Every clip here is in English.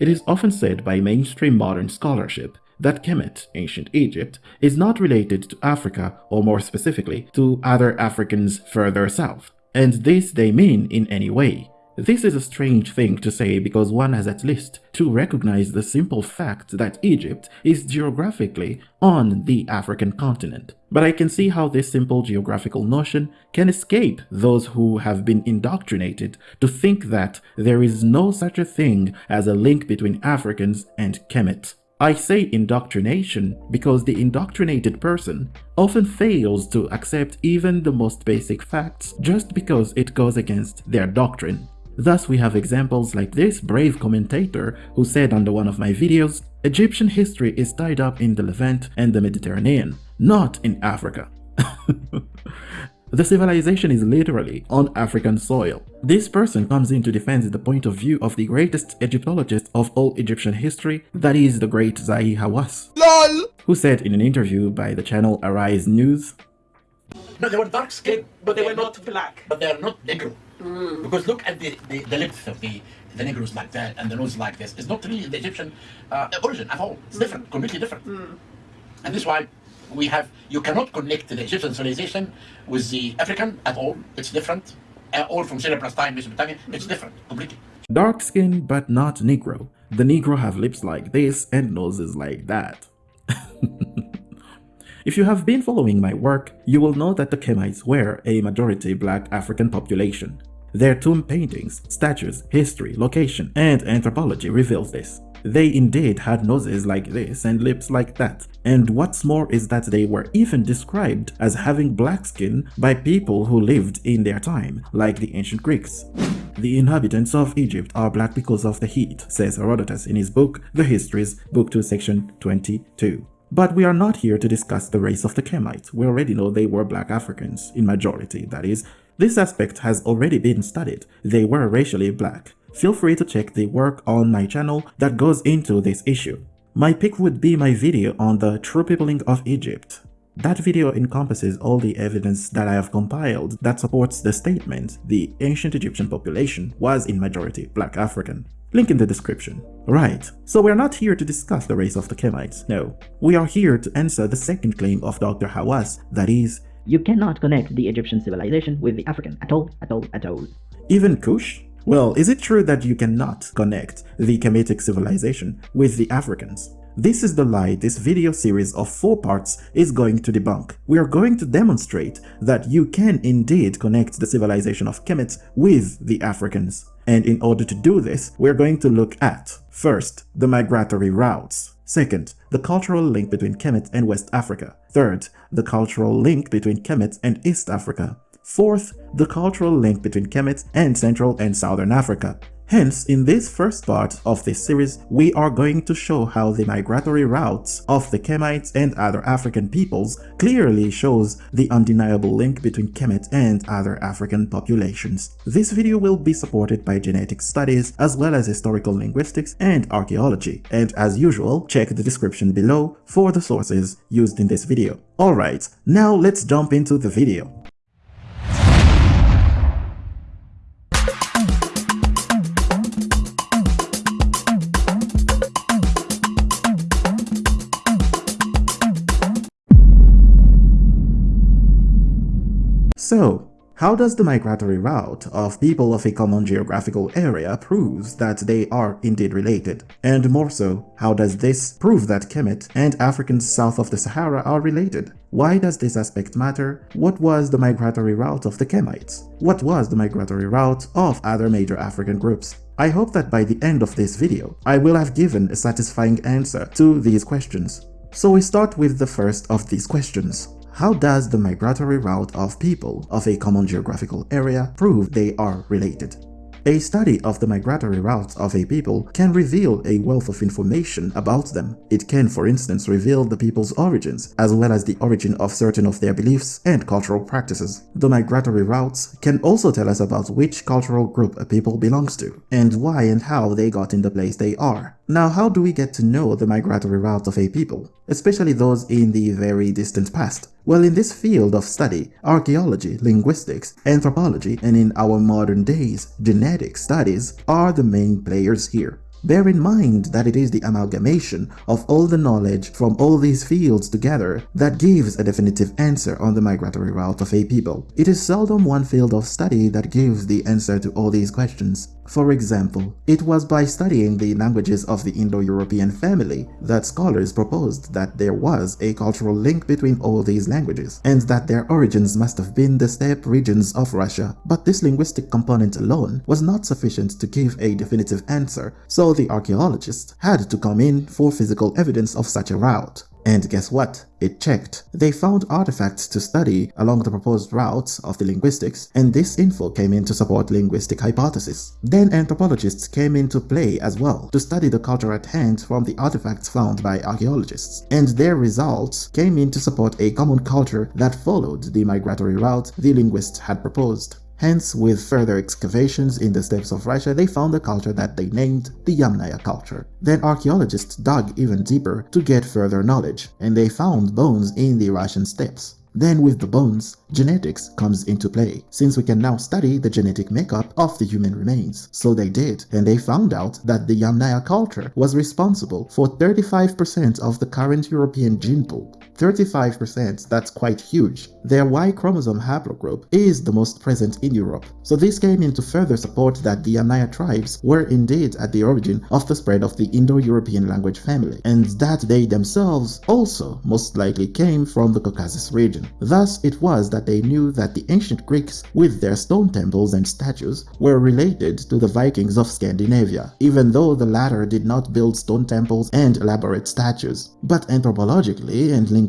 It is often said by mainstream modern scholarship that Kemet, ancient Egypt, is not related to Africa or more specifically to other Africans further south, and this they mean in any way. This is a strange thing to say because one has at least to recognize the simple fact that Egypt is geographically on the African continent. But I can see how this simple geographical notion can escape those who have been indoctrinated to think that there is no such a thing as a link between Africans and Kemet. I say indoctrination because the indoctrinated person often fails to accept even the most basic facts just because it goes against their doctrine. Thus we have examples like this brave commentator who said under one of my videos, Egyptian history is tied up in the Levant and the Mediterranean, not in Africa. the civilization is literally on African soil. This person comes in to defend the point of view of the greatest Egyptologist of all Egyptian history, that is the great Zahi Hawass, LOL! who said in an interview by the channel Arise News, No, they were dark skinned, but they were not black. But they are not Negro. Mm. Because look at the, the, the length of the, the Negroes like that and the nose like this. It's not really the Egyptian uh, origin at all. It's different, completely different. Mm. And this is why we have, you cannot connect the Egyptian civilization with the African at all. It's different. Uh, all from Syria, Palestine, Mesopotamia, it's different, completely. Dark skin, but not Negro. The Negro have lips like this and noses like that. If you have been following my work, you will know that the Kemites were a majority black African population. Their tomb paintings, statues, history, location, and anthropology reveals this. They indeed had noses like this and lips like that, and what's more is that they were even described as having black skin by people who lived in their time, like the ancient Greeks. The inhabitants of Egypt are black because of the heat, says Herodotus in his book The Histories, Book 2, Section 22. But we are not here to discuss the race of the Kemites. We already know they were black Africans, in majority, that is. This aspect has already been studied. They were racially black. Feel free to check the work on my channel that goes into this issue. My pick would be my video on the true peopling of Egypt. That video encompasses all the evidence that I have compiled that supports the statement the ancient Egyptian population was in majority black African. Link in the description. Right, so we're not here to discuss the race of the Kemites, no. We are here to answer the second claim of Dr. Hawass, that is, you cannot connect the Egyptian civilization with the African at all, at all, at all. Even Kush? Well, is it true that you cannot connect the Kemetic civilization with the Africans? This is the lie this video series of 4 parts is going to debunk. We are going to demonstrate that you can indeed connect the civilization of Kemet with the Africans. And in order to do this, we're going to look at, first, the migratory routes. Second, the cultural link between Kemet and West Africa. Third, the cultural link between Kemet and East Africa. Fourth, the cultural link between Kemet and Central and Southern Africa. Hence, in this first part of this series, we are going to show how the migratory routes of the Kemites and other African peoples clearly shows the undeniable link between Kemet and other African populations. This video will be supported by genetic studies as well as historical linguistics and archaeology, and as usual, check the description below for the sources used in this video. Alright, now let's jump into the video. So, how does the migratory route of people of a common geographical area prove that they are indeed related? And more so, how does this prove that Kemet and Africans south of the Sahara are related? Why does this aspect matter? What was the migratory route of the Kemites? What was the migratory route of other major African groups? I hope that by the end of this video, I will have given a satisfying answer to these questions. So we start with the first of these questions. How does the migratory route of people of a common geographical area prove they are related? A study of the migratory routes of a people can reveal a wealth of information about them. It can, for instance, reveal the people's origins, as well as the origin of certain of their beliefs and cultural practices. The migratory routes can also tell us about which cultural group a people belongs to, and why and how they got in the place they are. Now, how do we get to know the migratory routes of a people, especially those in the very distant past? Well, in this field of study, archaeology, linguistics, anthropology, and in our modern days, genetic studies are the main players here. Bear in mind that it is the amalgamation of all the knowledge from all these fields together that gives a definitive answer on the migratory route of a people. It is seldom one field of study that gives the answer to all these questions. For example, it was by studying the languages of the Indo-European family that scholars proposed that there was a cultural link between all these languages, and that their origins must have been the steppe regions of Russia. But this linguistic component alone was not sufficient to give a definitive answer, so the archaeologists had to come in for physical evidence of such a route. And guess what? It checked. They found artifacts to study along the proposed routes of the linguistics, and this info came in to support linguistic hypothesis. Then anthropologists came into play as well to study the culture at hand from the artifacts found by archaeologists, and their results came in to support a common culture that followed the migratory route the linguists had proposed. Hence, with further excavations in the steppes of Russia, they found a culture that they named the Yamnaya culture. Then archaeologists dug even deeper to get further knowledge, and they found bones in the Russian steppes. Then with the bones, genetics comes into play, since we can now study the genetic makeup of the human remains. So they did, and they found out that the Yamnaya culture was responsible for 35% of the current European gene pool. 35%, that's quite huge. Their Y chromosome haplogroup is the most present in Europe. So this came in to further support that the Yamnaya tribes were indeed at the origin of the spread of the Indo-European language family, and that they themselves also most likely came from the Caucasus region. Thus it was that they knew that the ancient Greeks with their stone temples and statues were related to the Vikings of Scandinavia, even though the latter did not build stone temples and elaborate statues. But anthropologically and linguistically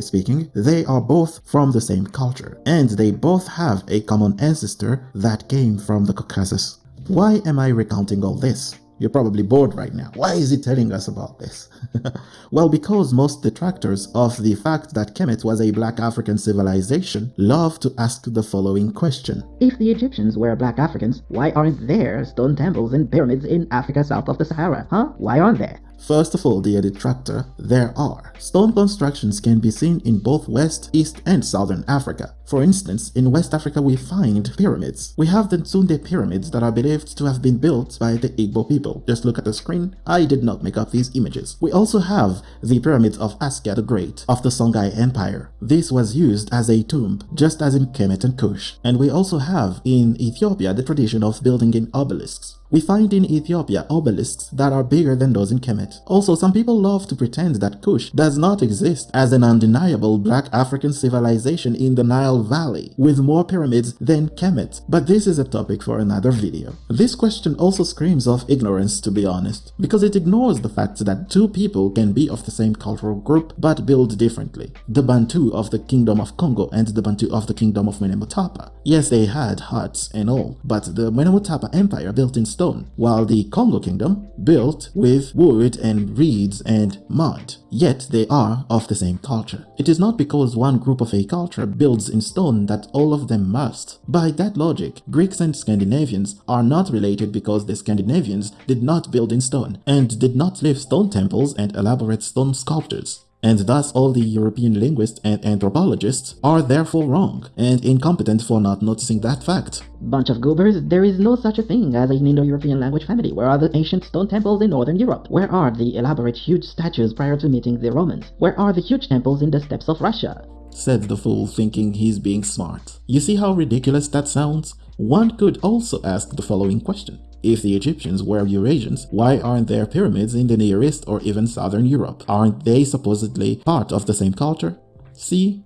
speaking, they are both from the same culture, and they both have a common ancestor that came from the Caucasus. Why am I recounting all this? You're probably bored right now. Why is he telling us about this? well, because most detractors of the fact that Kemet was a black African civilization love to ask the following question. If the Egyptians were black Africans, why aren't there stone temples and pyramids in Africa south of the Sahara? Huh? Why aren't there? First of all, dear detractor, there are. Stone constructions can be seen in both West, East, and Southern Africa. For instance, in West Africa we find pyramids. We have the Nsude pyramids that are believed to have been built by the Igbo people. Just look at the screen, I did not make up these images. We also have the pyramids of Askia the Great of the Songhai Empire. This was used as a tomb, just as in Kemet and Kush. And we also have in Ethiopia the tradition of building in obelisks. We find in Ethiopia obelisks that are bigger than those in Kemet. Also, some people love to pretend that Kush does not exist as an undeniable black African civilization in the Nile Valley, with more pyramids than Kemet, but this is a topic for another video. This question also screams of ignorance to be honest, because it ignores the fact that two people can be of the same cultural group but build differently. The Bantu of the Kingdom of Congo and the Bantu of the Kingdom of Monomotapa. Yes, they had huts and all, but the Monomotapa Empire built in stone, while the Congo Kingdom built with wood and reeds and mud. Yet they are of the same culture. It is not because one group of a culture builds in stone that all of them must. By that logic, Greeks and Scandinavians are not related because the Scandinavians did not build in stone and did not live stone temples and elaborate stone sculptures and thus all the European linguists and anthropologists are therefore wrong and incompetent for not noticing that fact. Bunch of goobers, there is no such a thing as an Indo-European language family. Where are the ancient stone temples in Northern Europe? Where are the elaborate huge statues prior to meeting the Romans? Where are the huge temples in the steppes of Russia? Said the fool thinking he's being smart. You see how ridiculous that sounds? One could also ask the following question. If the Egyptians were Eurasians, why aren't there pyramids in the Near East or even Southern Europe? Aren't they supposedly part of the same culture? See?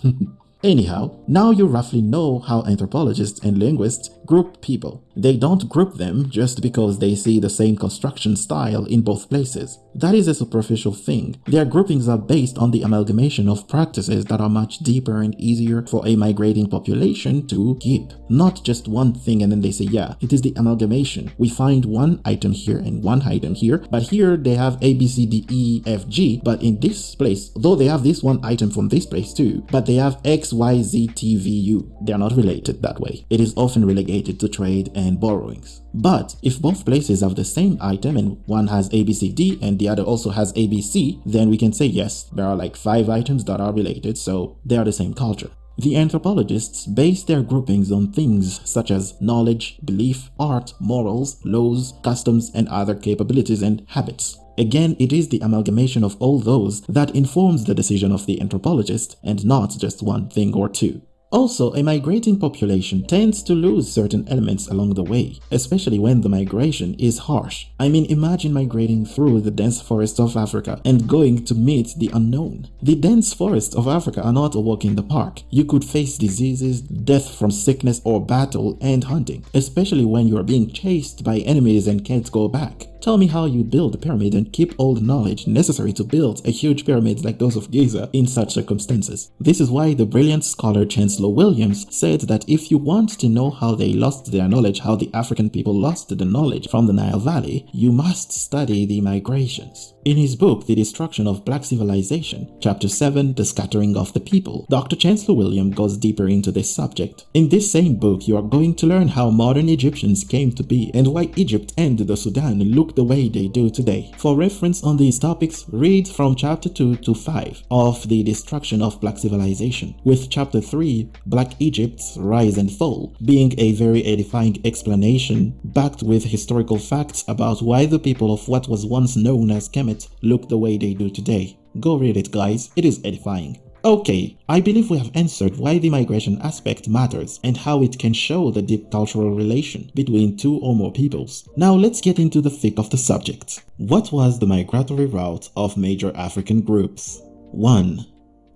Anyhow, now you roughly know how anthropologists and linguists group people. They don't group them just because they see the same construction style in both places. That is a superficial thing. Their groupings are based on the amalgamation of practices that are much deeper and easier for a migrating population to keep. Not just one thing and then they say, yeah, it is the amalgamation. We find one item here and one item here, but here they have A, B, C, D, E, F, G, but in this place, though they have this one item from this place too, but they have X, Y, Z, T, V, U. They are not related that way. It is often relegated to trade and borrowings. But if both places have the same item and one has ABCD and the other also has ABC, then we can say yes, there are like five items that are related, so they are the same culture. The anthropologists base their groupings on things such as knowledge, belief, art, morals, laws, customs, and other capabilities and habits. Again, it is the amalgamation of all those that informs the decision of the anthropologist and not just one thing or two. Also, a migrating population tends to lose certain elements along the way, especially when the migration is harsh. I mean, imagine migrating through the dense forests of Africa and going to meet the unknown. The dense forests of Africa are not a walk in the park. You could face diseases, death from sickness or battle and hunting, especially when you are being chased by enemies and can't go back. Tell me how you build a pyramid and keep all the knowledge necessary to build a huge pyramid like those of Giza in such circumstances. This is why the brilliant scholar Chancellor Williams said that if you want to know how they lost their knowledge, how the African people lost the knowledge from the Nile Valley, you must study the migrations. In his book, The Destruction of Black Civilization, Chapter 7, The Scattering of the People, Dr. Chancellor Williams goes deeper into this subject. In this same book, you are going to learn how modern Egyptians came to be and why Egypt and the Sudan look the way they do today. For reference on these topics, read from chapter 2 to 5 of The Destruction of Black Civilization, with chapter 3, Black Egypt's Rise and Fall, being a very edifying explanation backed with historical facts about why the people of what was once known as Kemet look the way they do today. Go read it guys, it is edifying. Okay, I believe we have answered why the migration aspect matters and how it can show the deep cultural relation between two or more peoples. Now let's get into the thick of the subject. What was the migratory route of major African groups? 1.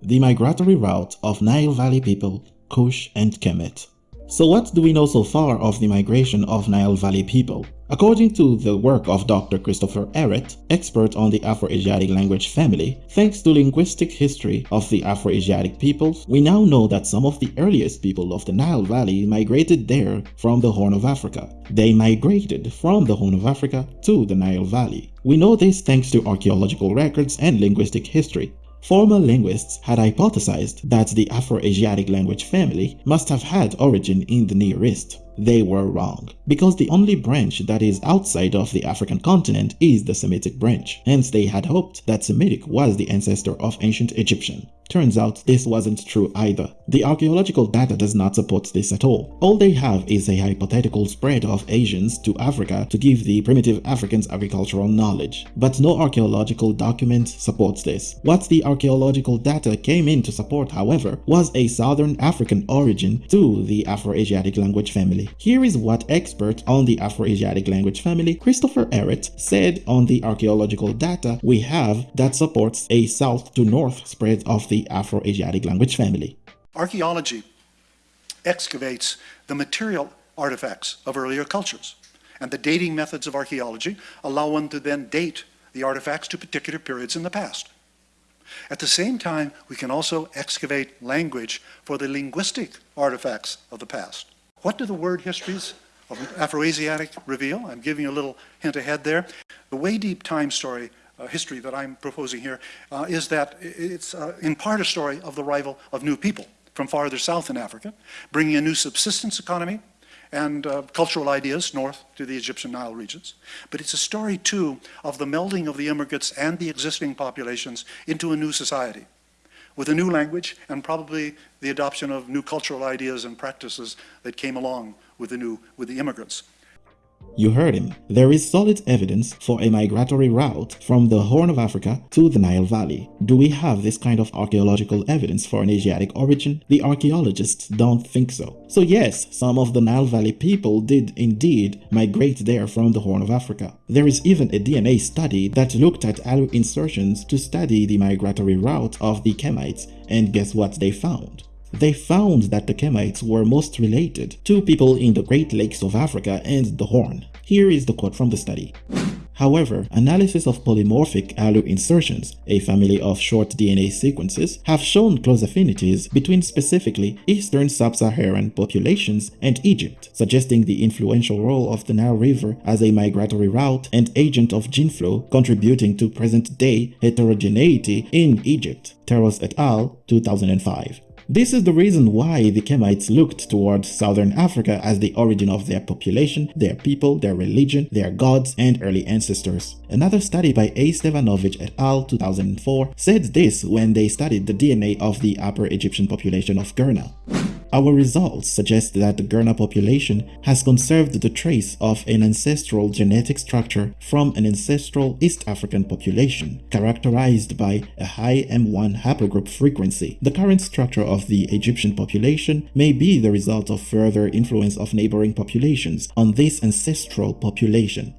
The migratory route of Nile Valley people, Kush and Kemet. So what do we know so far of the migration of Nile Valley people? According to the work of Dr. Christopher Ehret, expert on the Afroasiatic language family, thanks to linguistic history of the Afroasiatic peoples, we now know that some of the earliest people of the Nile Valley migrated there from the Horn of Africa. They migrated from the Horn of Africa to the Nile Valley. We know this thanks to archaeological records and linguistic history. Former linguists had hypothesized that the Afro-Asiatic language family must have had origin in the Near East. They were wrong, because the only branch that is outside of the African continent is the Semitic branch, hence they had hoped that Semitic was the ancestor of ancient Egyptian. Turns out this wasn't true either. The archaeological data does not support this at all. All they have is a hypothetical spread of Asians to Africa to give the primitive Africans agricultural knowledge. But no archaeological document supports this. What the archaeological data came in to support, however, was a Southern African origin to the Afro-Asiatic language family. Here is what expert on the Afroasiatic language family, Christopher Ehret, said on the archaeological data we have that supports a south to north spread of the Afro-Asiatic language family. Archaeology excavates the material artifacts of earlier cultures, and the dating methods of archaeology allow one to then date the artifacts to particular periods in the past. At the same time, we can also excavate language for the linguistic artifacts of the past. What do the word histories of Afroasiatic reveal? I'm giving you a little hint ahead there. The Way Deep Time story uh, history that I'm proposing here uh, is that it's uh, in part a story of the arrival of new people from farther south in Africa, bringing a new subsistence economy and uh, cultural ideas north to the Egyptian Nile regions. But it's a story too of the melding of the immigrants and the existing populations into a new society with a new language and probably the adoption of new cultural ideas and practices that came along with the new with the immigrants. You heard him. There is solid evidence for a migratory route from the Horn of Africa to the Nile Valley. Do we have this kind of archaeological evidence for an Asiatic origin? The archaeologists don't think so. So yes, some of the Nile Valley people did indeed migrate there from the Horn of Africa. There is even a DNA study that looked at Alu insertions to study the migratory route of the Kemites and guess what they found? They found that the Kemites were most related to people in the Great Lakes of Africa and the Horn. Here is the quote from the study. However, analysis of polymorphic Alu insertions, a family of short DNA sequences, have shown close affinities between specifically Eastern Sub-Saharan populations and Egypt, suggesting the influential role of the Nile River as a migratory route and agent of gene flow contributing to present-day heterogeneity in Egypt. Terreros et al. 2005. This is the reason why the Kemites looked towards southern Africa as the origin of their population, their people, their religion, their gods, and early ancestors. Another study by A. Stevanovitch et al. 2004 said this when they studied the DNA of the Upper Egyptian population of Gurna. Our results suggest that the Gurna population has conserved the trace of an ancestral genetic structure from an ancestral East African population, characterized by a high M1 haplogroup frequency. The current structure of the Egyptian population may be the result of further influence of neighboring populations on this ancestral population.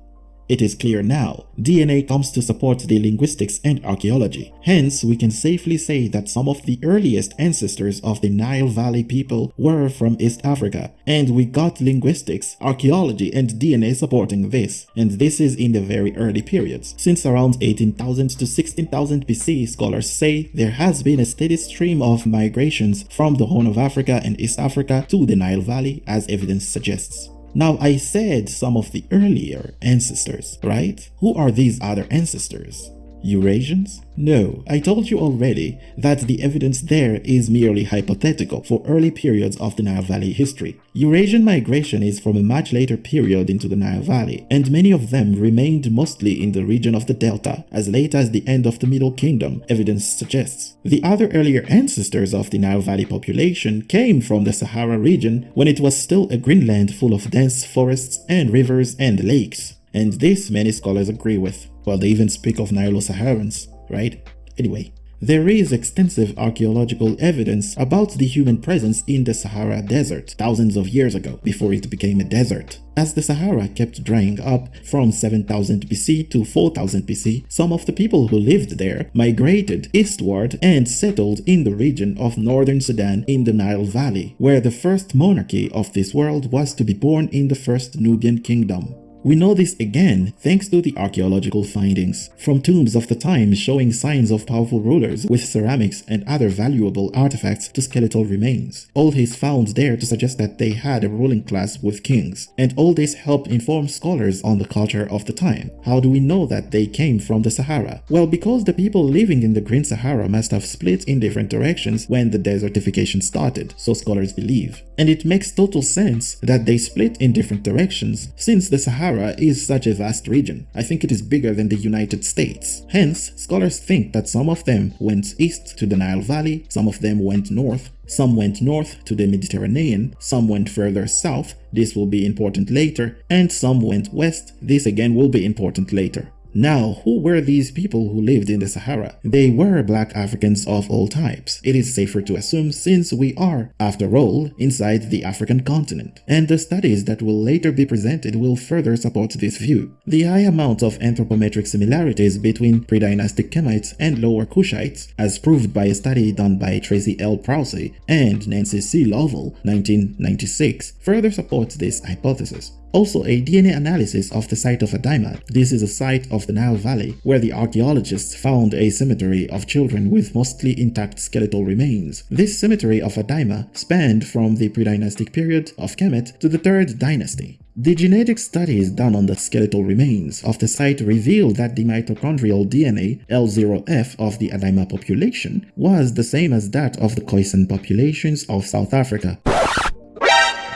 It is clear now, DNA comes to support the linguistics and archaeology. Hence, we can safely say that some of the earliest ancestors of the Nile Valley people were from East Africa, and we got linguistics, archaeology, and DNA supporting this, and this is in the very early periods. Since around 18,000 to 16,000 BC, scholars say there has been a steady stream of migrations from the Horn of Africa and East Africa to the Nile Valley, as evidence suggests. Now, I said some of the earlier ancestors, right? Who are these other ancestors? Eurasians? No, I told you already that the evidence there is merely hypothetical for early periods of the Nile Valley history. Eurasian migration is from a much later period into the Nile Valley, and many of them remained mostly in the region of the Delta as late as the end of the Middle Kingdom, evidence suggests. The other earlier ancestors of the Nile Valley population came from the Sahara region when it was still a green land full of dense forests and rivers and lakes. And this many scholars agree with. Well, they even speak of Nilo-Saharans, right? Anyway, there is extensive archaeological evidence about the human presence in the Sahara Desert thousands of years ago, before it became a desert. As the Sahara kept drying up from 7000 BC to 4000 BC, some of the people who lived there migrated eastward and settled in the region of northern Sudan in the Nile Valley, where the first monarchy of this world was to be born in the first Nubian kingdom. We know this again thanks to the archaeological findings from tombs of the time showing signs of powerful rulers with ceramics and other valuable artifacts to skeletal remains. All is found there to suggest that they had a ruling class with kings, and all this helped inform scholars on the culture of the time. How do we know that they came from the Sahara? Well, because the people living in the Green Sahara must have split in different directions when the desertification started, so scholars believe. And it makes total sense that they split in different directions since the Sahara Sahara is such a vast region. I think it is bigger than the United States. Hence, scholars think that some of them went east to the Nile Valley, some of them went north, some went north to the Mediterranean, some went further south, this will be important later, and some went west, this again will be important later. Now, who were these people who lived in the Sahara? They were black Africans of all types. It is safer to assume since we are, after all, inside the African continent. And the studies that will later be presented will further support this view. The high amount of anthropometric similarities between pre-dynastic Kemites and Lower Kushites, as proved by a study done by Tracy L. Prowse and Nancy C. Lovell, 1996, further supports this hypothesis. Also, a DNA analysis of the site of Adaima. This is a site of the Nile Valley where the archaeologists found a cemetery of children with mostly intact skeletal remains. This cemetery of Adaima spanned from the pre-dynastic period of Kemet to the 3rd dynasty. The genetic studies done on the skeletal remains of the site revealed that the mitochondrial DNA L0F of the Adaima population was the same as that of the Khoisan populations of South Africa.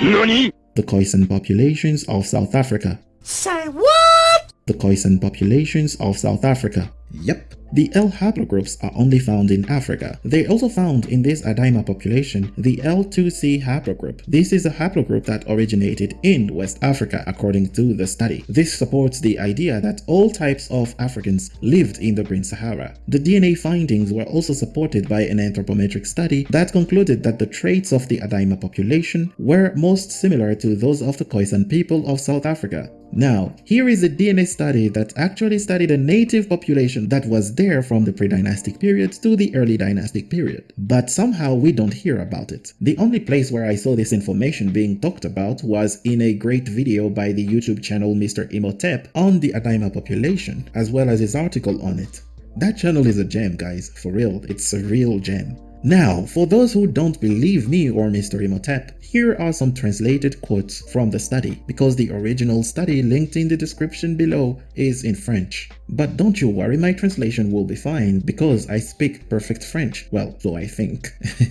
NANI? The Khoisan populations of South Africa. Say what? The Khoisan populations of South Africa. Yep. The L haplogroups are only found in Africa. They also found in this Adaima population the L2C haplogroup. This is a haplogroup that originated in West Africa according to the study. This supports the idea that all types of Africans lived in the Green Sahara. The DNA findings were also supported by an anthropometric study that concluded that the traits of the Adaima population were most similar to those of the Khoisan people of South Africa. Now, here is a DNA study that actually studied a native population that was there from the pre-dynastic period to the early dynastic period. But somehow we don't hear about it. The only place where I saw this information being talked about was in a great video by the YouTube channel Mr. Imhotep on the Adaima population, as well as his article on it. That channel is a gem guys, for real, it's a real gem. Now, for those who don't believe me or Mr. Imhotep, here are some translated quotes from the study, because the original study linked in the description below is in French. But don't you worry, my translation will be fine, because I speak perfect French. Well, so I think.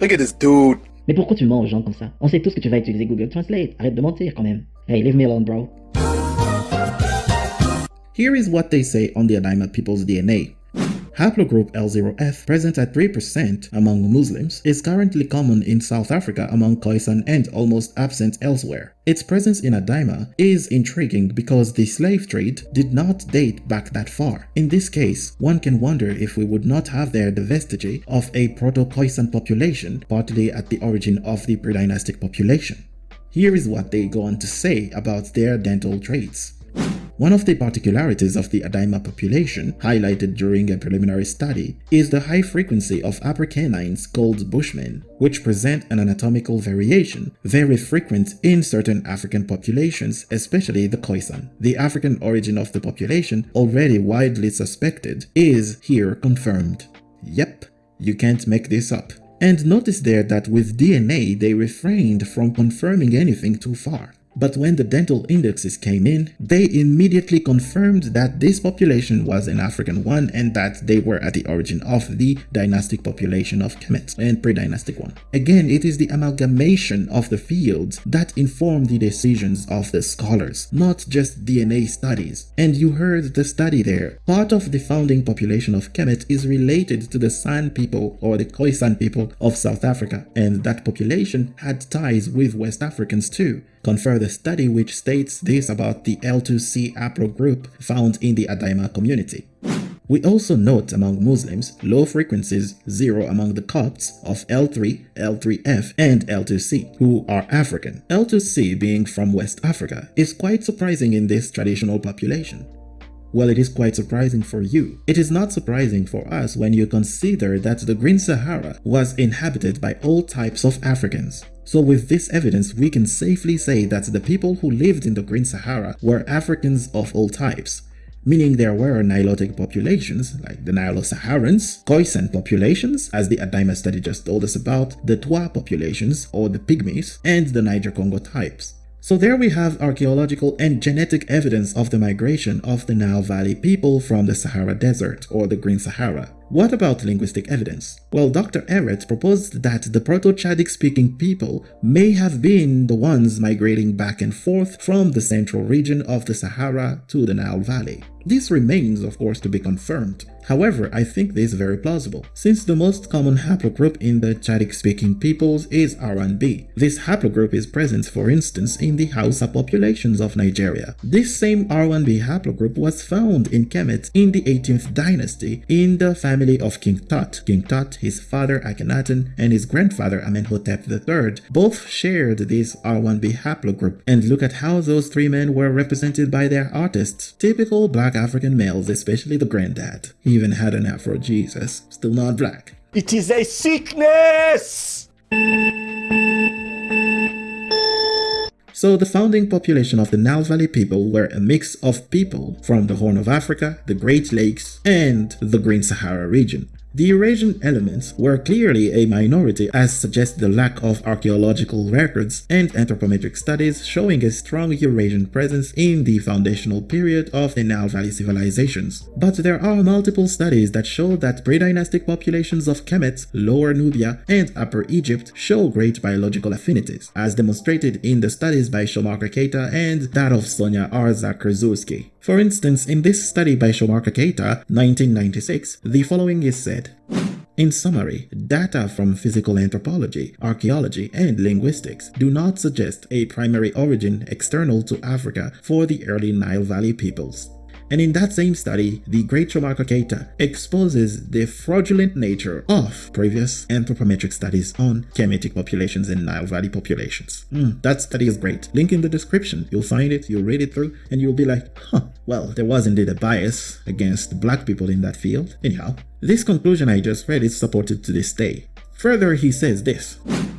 Look at this dude. Mais pourquoi tu mens aux gens comme ça On sait tous que tu vas utiliser Google Translate. Arrête de mentir quand même. Hey, leave me alone, bro. Here is what they say on the Adaima people's DNA. Haplogroup L0F, present at 3% among Muslims, is currently common in South Africa among Khoisan and almost absent elsewhere. Its presence in Adaima is intriguing because the slave trade did not date back that far. In this case, one can wonder if we would not have there the vestige of a Proto-Khoisan population, partly at the origin of the pre-dynastic population. Here is what they go on to say about their dental traits. One of the particularities of the Adaima population, highlighted during a preliminary study, is the high frequency of upper canines called Bushmen, which present an anatomical variation very frequent in certain African populations, especially the Khoisan. The African origin of the population, already widely suspected, is here confirmed. Yep, you can't make this up. And notice there that with DNA they refrained from confirming anything too far. But when the dental indexes came in, they immediately confirmed that this population was an African one and that they were at the origin of the dynastic population of Kemet and pre-dynastic one. Again, it is the amalgamation of the fields that inform the decisions of the scholars, not just DNA studies. And you heard the study there. Part of the founding population of Kemet is related to the San people or the Khoisan people of South Africa, and that population had ties with West Africans too confer the study which states this about the L2C haplogroup found in the Adaima community. We also note among Muslims low frequencies, zero among the Copts of L3, L3F, and L2C, who are African. L2C being from West Africa is quite surprising in this traditional population. Well, it is quite surprising for you. It is not surprising for us when you consider that the Green Sahara was inhabited by all types of Africans. So with this evidence, we can safely say that the people who lived in the Green Sahara were Africans of all types, meaning there were Nilotic populations like the Nilo-Saharans, Khoisan populations, as the Adaima study just told us about, the Twa populations or the Pygmies, and the Niger-Congo types. So there we have archaeological and genetic evidence of the migration of the Nile Valley people from the Sahara Desert or the Green Sahara. What about linguistic evidence? Well, Dr. Ehret proposed that the Proto-Chadic speaking people may have been the ones migrating back and forth from the central region of the Sahara to the Nile Valley. This remains, of course, to be confirmed. However, I think this is very plausible, since the most common haplogroup in the Chadic-speaking peoples is R1b. This haplogroup is present, for instance, in the Hausa populations of Nigeria. This same R1b haplogroup was found in Kemet in the 18th dynasty in the family of King Tut. King Tut, his father Akhenaten, and his grandfather Amenhotep III both shared this R1b haplogroup. And look at how those three men were represented by their artists, typical black African males, especially the granddad. He even had an Afro Jesus, still not black. It is a sickness! So the founding population of the Nile Valley people were a mix of people from the Horn of Africa, the Great Lakes, and the Green Sahara region. The Eurasian elements were clearly a minority as suggests the lack of archaeological records and anthropometric studies showing a strong Eurasian presence in the foundational period of the Nile Valley civilizations. But there are multiple studies that show that pre-dynastic populations of Kemet, Lower Nubia, and Upper Egypt show great biological affinities, as demonstrated in the studies by Shomarka Keita and that of Sonia Zakrzewski. For instance, in this study by Shomarka Keita, 1996, the following is said. In summary, data from physical anthropology, archaeology, and linguistics do not suggest a primary origin external to Africa for the early Nile Valley peoples. And in that same study, the great Shomarka Keita exposes the fraudulent nature of previous anthropometric studies on Kemetic populations and Nile Valley populations. Mm, that study is great. Link in the description. You'll find it, you'll read it through, and you'll be like, huh, well, there was indeed a bias against black people in that field. Anyhow, this conclusion I just read is supported to this day. Further, he says this.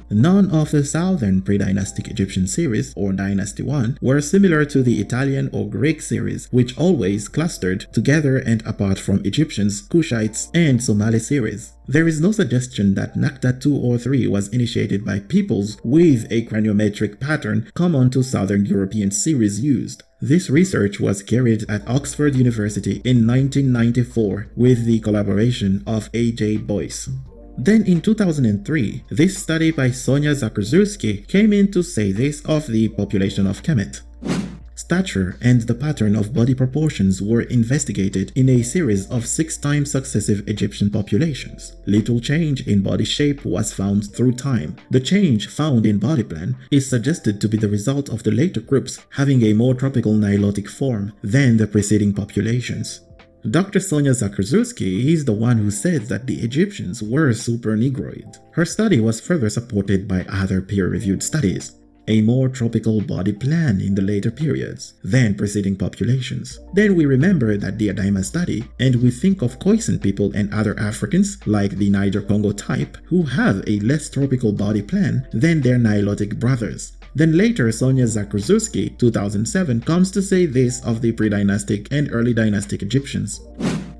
None of the southern pre-dynastic Egyptian series, or Dynasty 1, were similar to the Italian or Greek series, which always clustered together and apart from Egyptians, Kushites, and Somali series. There is no suggestion that Naqada 2 or 3 was initiated by peoples with a craniometric pattern common to southern European series used. This research was carried at Oxford University in 1994 with the collaboration of A.J. Boyce. Then in 2003, this study by Sonia Zakrzewski came in to say this of the population of Kemet. Stature and the pattern of body proportions were investigated in a series of six times successive Egyptian populations. Little change in body shape was found through time. The change found in body plan is suggested to be the result of the later groups having a more tropical Nilotic form than the preceding populations. Dr. Sonia Zakrzewski is the one who said that the Egyptians were super Negroid. Her study was further supported by other peer-reviewed studies a more tropical body plan in the later periods than preceding populations. Then we remember that the Adaima study and we think of Khoisan people and other Africans like the Niger-Congo type who have a less tropical body plan than their Nilotic brothers. Then later Sonia Zakrzewski, 2007, comes to say this of the pre-dynastic and early dynastic Egyptians.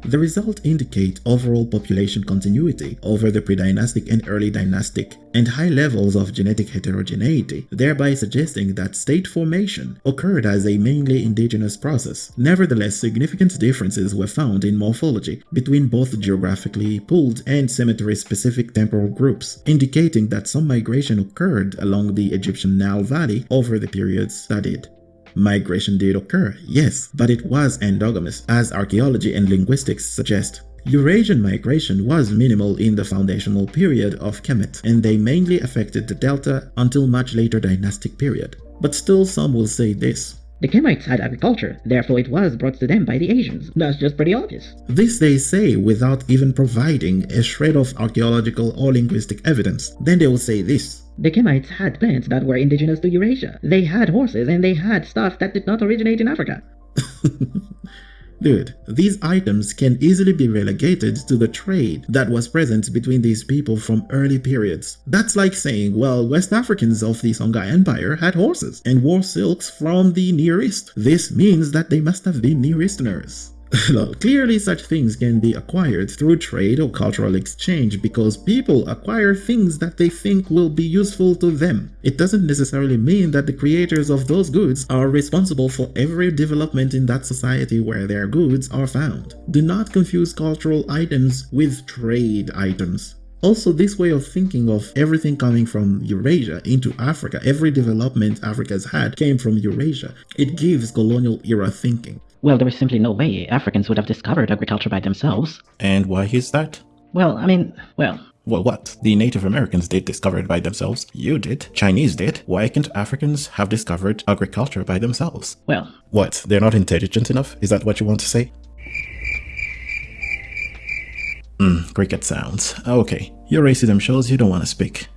The results indicate overall population continuity over the pre-dynastic and early dynastic and high levels of genetic heterogeneity, thereby suggesting that state formation occurred as a mainly indigenous process. Nevertheless, significant differences were found in morphology between both geographically pooled and cemetery-specific temporal groups, indicating that some migration occurred along the Egyptian Nile Valley over the periods studied. Migration did occur, yes, but it was endogamous, as archaeology and linguistics suggest. Eurasian migration was minimal in the foundational period of Kemet, and they mainly affected the delta until much later dynastic period. But still some will say this. The Kemites had agriculture, therefore it was brought to them by the Asians. That's just pretty obvious. This they say without even providing a shred of archaeological or linguistic evidence. Then they will say this. The Kemites had plants that were indigenous to Eurasia. They had horses and they had stuff that did not originate in Africa. Dude, these items can easily be relegated to the trade that was present between these people from early periods. That's like saying, well, West Africans of the Songhai Empire had horses and wore silks from the Near East. This means that they must have been Near Easterners. Clearly, such things can be acquired through trade or cultural exchange because people acquire things that they think will be useful to them. It doesn't necessarily mean that the creators of those goods are responsible for every development in that society where their goods are found. Do not confuse cultural items with trade items. Also, this way of thinking of everything coming from Eurasia into Africa, every development Africa's had came from Eurasia, it gives colonial era thinking. Well, there is simply no way Africans would have discovered agriculture by themselves. And why is that? Well, I mean, well, Well, what? The Native Americans did discover it by themselves. You did. Chinese did. Why can't Africans have discovered agriculture by themselves? well, What? They're not intelligent enough? Is that what you want to say? Hmm, cricket sounds. Okay, your racism shows you don't want to speak.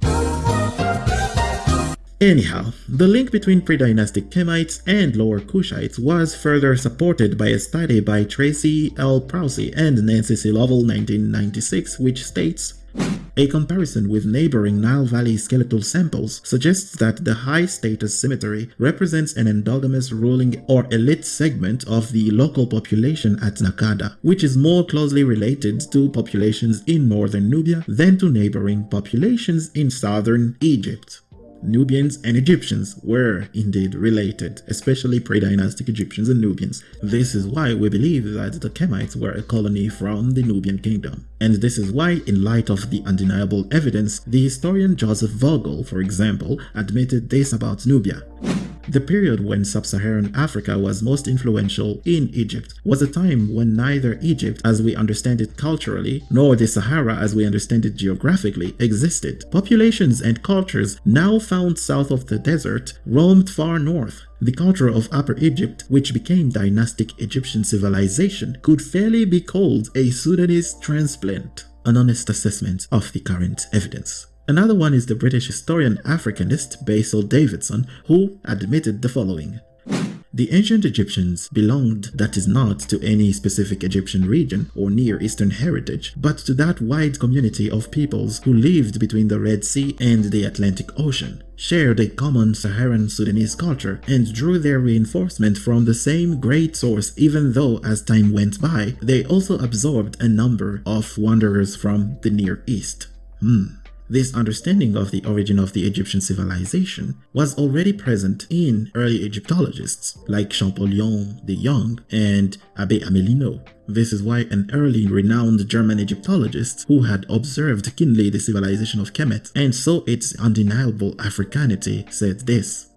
Anyhow, the link between pre-dynastic Kemites and Lower Kushites was further supported by a study by Tracy L. Prowse and Nancy C. Lovell 1996 which states a comparison with neighboring Nile Valley skeletal samples suggests that the high status cemetery represents an endogamous ruling or elite segment of the local population at Nakada, which is more closely related to populations in northern Nubia than to neighboring populations in southern Egypt. Nubians and Egyptians were indeed related, especially pre-dynastic Egyptians and Nubians. This is why we believe that the Kemites were a colony from the Nubian kingdom. And this is why, in light of the undeniable evidence, the historian Joseph Vogel, for example, admitted this about Nubia. The period when sub-Saharan Africa was most influential in Egypt was a time when neither Egypt as we understand it culturally nor the Sahara as we understand it geographically existed. Populations and cultures now found south of the desert roamed far north. The culture of Upper Egypt, which became dynastic Egyptian civilization, could fairly be called a Sudanese transplant, an honest assessment of the current evidence. Another one is the British historian Africanist Basil Davidson, who admitted the following. The ancient Egyptians belonged, that is not to any specific Egyptian region or Near Eastern heritage, but to that wide community of peoples who lived between the Red Sea and the Atlantic Ocean, shared a common Saharan Sudanese culture, and drew their reinforcement from the same great source even though as time went by, they also absorbed a number of wanderers from the Near East. Hmm. This understanding of the origin of the Egyptian civilization was already present in early Egyptologists like Champollion the Young and Abbe Amelineau. This is why an early renowned German Egyptologist who had observed keenly the civilization of Kemet and saw its undeniable Africanity said this.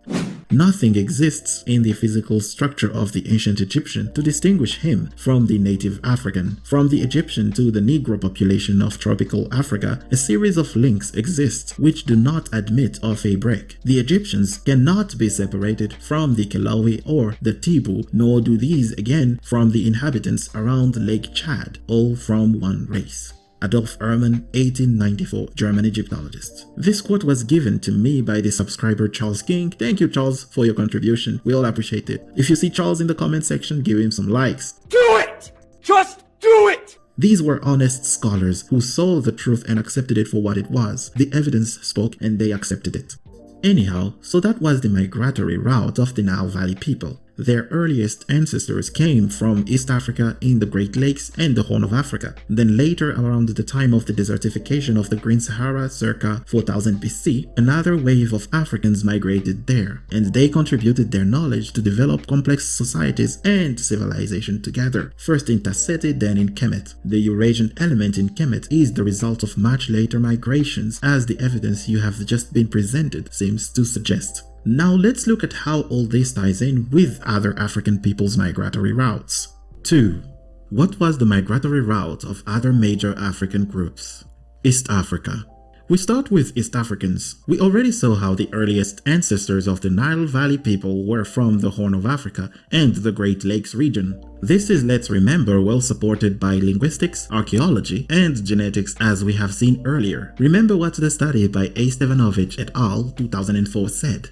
Nothing exists in the physical structure of the ancient Egyptian to distinguish him from the native African. From the Egyptian to the Negro population of tropical Africa, a series of links exist which do not admit of a break. The Egyptians cannot be separated from the Kelawi or the Tibu, nor do these again from the inhabitants around Lake Chad, all from one race. Adolf Erman, 1894, German Egyptologist. This quote was given to me by the subscriber Charles King. Thank you Charles for your contribution. We all appreciate it. If you see Charles in the comment section, give him some likes. Do it! Just do it! These were honest scholars who saw the truth and accepted it for what it was. The evidence spoke and they accepted it. Anyhow, so that was the migratory route of the Nile Valley people. Their earliest ancestors came from East Africa in the Great Lakes and the Horn of Africa. Then later around the time of the desertification of the Green Sahara circa 4000 BC, another wave of Africans migrated there, and they contributed their knowledge to develop complex societies and civilization together, first in Tasseti then in Kemet. The Eurasian element in Kemet is the result of much later migrations as the evidence you have just been presented seems to suggest. Now let's look at how all this ties in with other African people's migratory routes. 2. What was the migratory route of other major African groups? East Africa. We start with East Africans. We already saw how the earliest ancestors of the Nile Valley people were from the Horn of Africa and the Great Lakes region. This is, let's remember, well supported by linguistics, archaeology, and genetics as we have seen earlier. Remember what the study by A. Stevanovitch et al. 2004 said.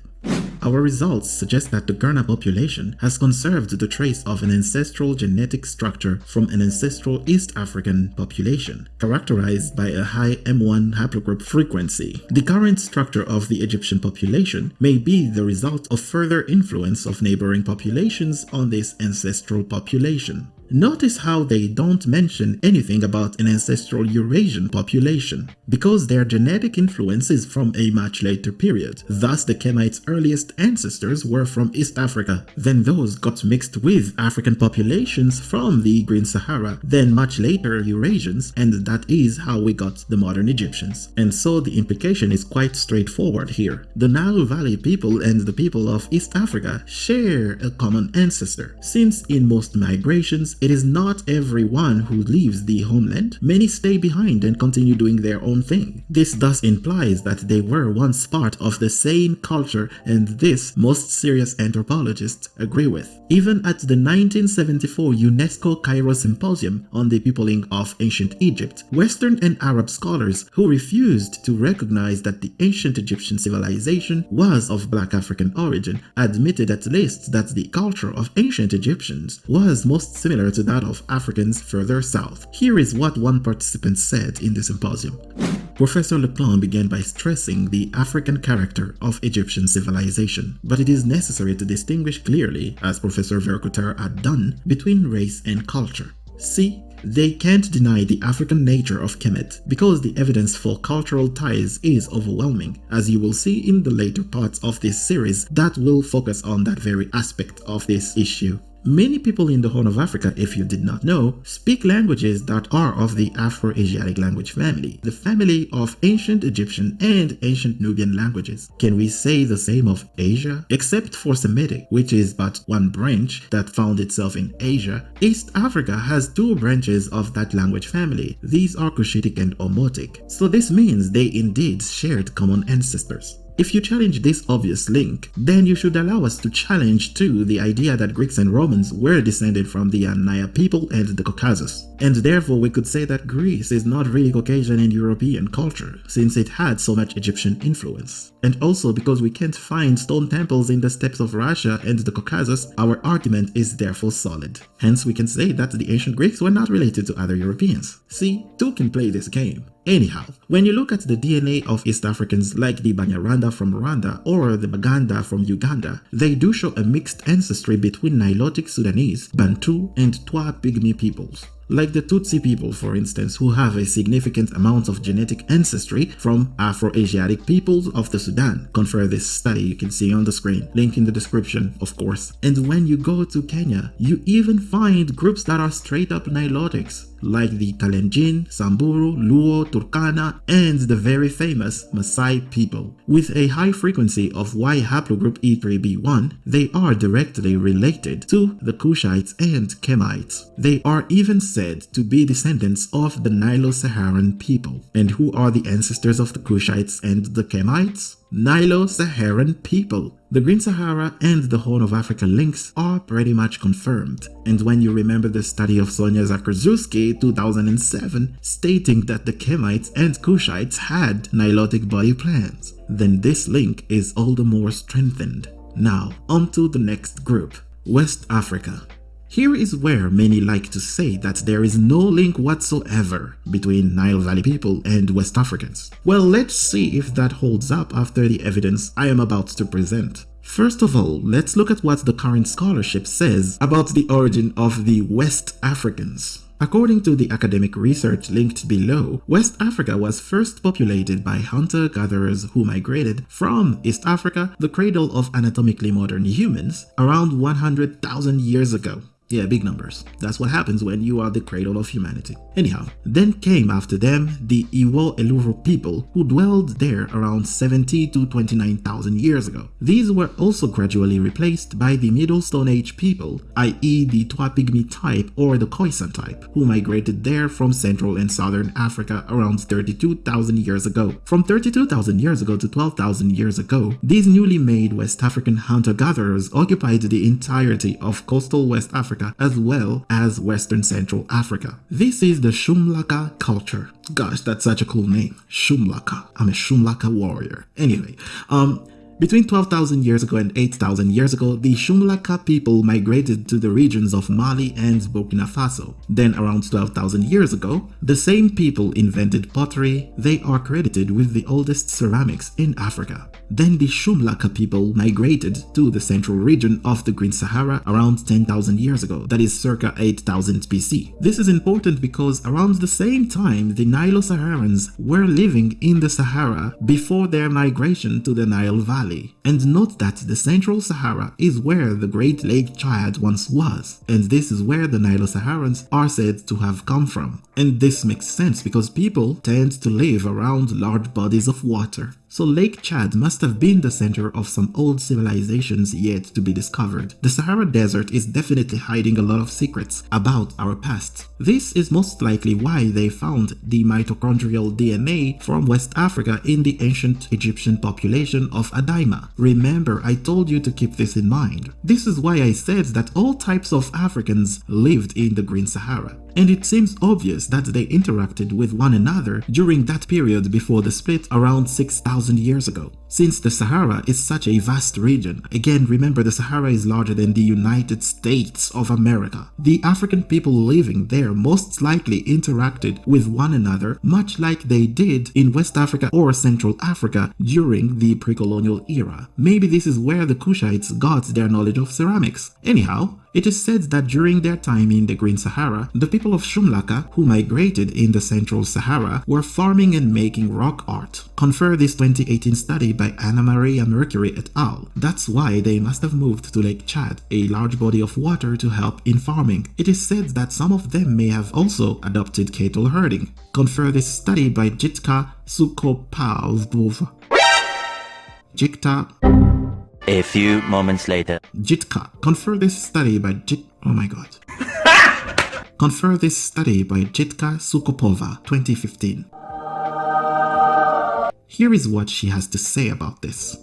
Our results suggest that the Gurna population has conserved the trace of an ancestral genetic structure from an ancestral East African population, characterized by a high M1 haplogroup frequency. The current structure of the Egyptian population may be the result of further influence of neighboring populations on this ancestral population. Notice how they don't mention anything about an ancestral Eurasian population, because their genetic influence is from a much later period. Thus, the Kemites' earliest ancestors were from East Africa, then those got mixed with African populations from the Green Sahara, then much later Eurasians, and that is how we got the modern Egyptians. And so the implication is quite straightforward here. The Nile Valley people and the people of East Africa share a common ancestor, since in most migrations it is not everyone who leaves the homeland. Many stay behind and continue doing their own thing. This thus implies that they were once part of the same culture and this most serious anthropologists agree with. Even at the 1974 UNESCO Cairo Symposium on the peopling of ancient Egypt, Western and Arab scholars who refused to recognize that the ancient Egyptian civilization was of black African origin admitted at least that the culture of ancient Egyptians was most similar to that of Africans further south. Here is what one participant said in the symposium. Professor Leclant began by stressing the African character of Egyptian civilization, but it is necessary to distinguish clearly, as Professor Vercoutter had done, between race and culture. See, they can't deny the African nature of Kemet because the evidence for cultural ties is overwhelming, as you will see in the later parts of this series that will focus on that very aspect of this issue. Many people in the Horn of Africa, if you did not know, speak languages that are of the Afro-Asiatic language family, the family of ancient Egyptian and ancient Nubian languages. Can we say the same of Asia? Except for Semitic, which is but one branch that found itself in Asia, East Africa has two branches of that language family. These are Cushitic and Omotic. So this means they indeed shared common ancestors. If you challenge this obvious link, then you should allow us to challenge too the idea that Greeks and Romans were descended from the Yamnaya people and the Caucasus. And therefore we could say that Greece is not really Caucasian and European culture, since it had so much Egyptian influence. And also because we can't find stone temples in the steppes of Russia and the Caucasus, our argument is therefore solid. Hence we can say that the ancient Greeks were not related to other Europeans. See, two can play this game. Anyhow, when you look at the DNA of East Africans like the Banyarwanda from Rwanda or the Baganda from Uganda, they do show a mixed ancestry between Nilotic Sudanese, Bantu, and Twa Pygmy peoples. Like the Tutsi people for instance who have a significant amount of genetic ancestry from Afro-Asiatic peoples of the Sudan. Confer this study you can see on the screen, link in the description of course. And when you go to Kenya, you even find groups that are straight up Nilotics like the Kalenjin, Samburu, Luo, Turkana, and the very famous Maasai people. With a high frequency of Y haplogroup E3b1, they are directly related to the Kushites and Kemites. They are even said to be descendants of the Nilo-Saharan people. And who are the ancestors of the Kushites and the Kemites? Nilo-Saharan people. The Green Sahara and the Horn of Africa links are pretty much confirmed. And when you remember the study of Sonia Zakrzewski 2007 stating that the Kemites and Kushites had Nilotic body plans, then this link is all the more strengthened. Now, on to the next group, West Africa. Here is where many like to say that there is no link whatsoever between Nile Valley people and West Africans. Well, let's see if that holds up after the evidence I am about to present. First of all, let's look at what the current scholarship says about the origin of the West Africans. According to the academic research linked below, West Africa was first populated by hunter-gatherers who migrated from East Africa, the cradle of anatomically modern humans, around 100,000 years ago. Yeah, big numbers. That's what happens when you are the cradle of humanity. Anyhow, then came after them the Iwo Eleru people who dwelled there around 70 to 29,000 years ago. These were also gradually replaced by the Middle Stone Age people, i.e. the Twa-Pygmy type or the Khoisan type, who migrated there from Central and Southern Africa around 32,000 years ago. From 32,000 years ago to 12,000 years ago, these newly made West African hunter-gatherers occupied the entirety of coastal West Africa Africa as well as Western Central Africa. This is the Shum Laka culture. Gosh, that's such a cool name. Shum Laka. I'm a Shum Laka warrior. Anyway, um, between 12,000 years ago and 8,000 years ago, the Shum Laka people migrated to the regions of Mali and Burkina Faso. Then around 12,000 years ago, the same people invented pottery. They are credited with the oldest ceramics in Africa. Then the Shum Laka people migrated to the central region of the Green Sahara around 10,000 years ago, that is circa 8000 BC. This is important because around the same time the Nilo-Saharans were living in the Sahara before their migration to the Nile Valley. And note that the central Sahara is where the Great Lake Chad once was, and this is where the Nilo-Saharans are said to have come from. And this makes sense because people tend to live around large bodies of water. So Lake Chad must have been the center of some old civilizations yet to be discovered. The Sahara Desert is definitely hiding a lot of secrets about our past. This is most likely why they found the mitochondrial DNA from West Africa in the ancient Egyptian population of Adaima. Remember, I told you to keep this in mind. This is why I said that all types of Africans lived in the Green Sahara and it seems obvious that they interacted with one another during that period before the split around 6,000 years ago. Since the Sahara is such a vast region, again remember the Sahara is larger than the United States of America, the African people living there most likely interacted with one another much like they did in West Africa or Central Africa during the pre-colonial era. Maybe this is where the Kushites got their knowledge of ceramics. Anyhow, it is said that during their time in the Green Sahara, the people of Shum Laka, who migrated in the Central Sahara, were farming and making rock art. Confer this 2018 study by Anna Maria Mercuri et al. That's why they must have moved to Lake Chad, a large body of water to help in farming. It is said that some of them may have also adopted cattle herding. Confer this study by Jitka Sukopalvova. Jikta a few moments later. Jitka. Confer this study by Jit. Oh my god. Confer this study by Jitka Soukopova, 2015. Here is what she has to say about this.